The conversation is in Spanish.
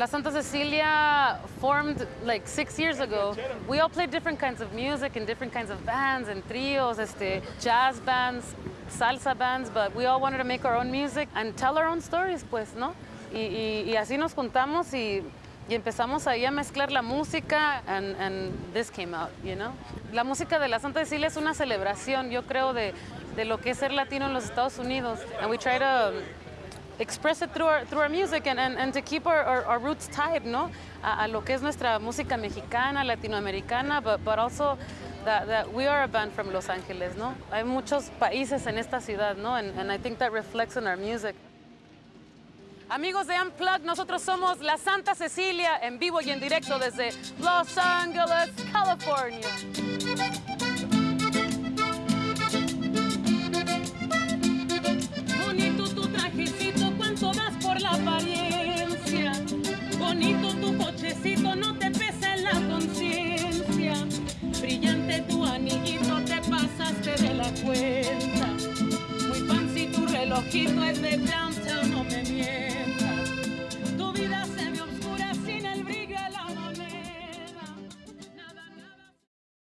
La Santa Cecilia formed like six years ago. We all played different kinds of music and different kinds of bands and trios, este, jazz bands, salsa bands, but we all wanted to make our own music and tell our own stories, pues, ¿no? Y, y, y así nos juntamos y, empezamos ahí a mezclar la música and, and this came out, you know? La música de la Santa Cecilia es una celebración, yo creo, de, de lo que es ser latino en los Estados Unidos. And we try to express it through our, through our music and, and, to keep our, our, roots tied, ¿no? A, lo que es nuestra música mexicana, latinoamericana, but, but also that, that we are a band from Los Ángeles, ¿no? Hay muchos países en esta ciudad, ¿no? And, and I think that reflects in our music. Amigos de Unplugged, nosotros somos La Santa Cecilia en vivo y en directo desde Los Ángeles, California. Relojito es de blanco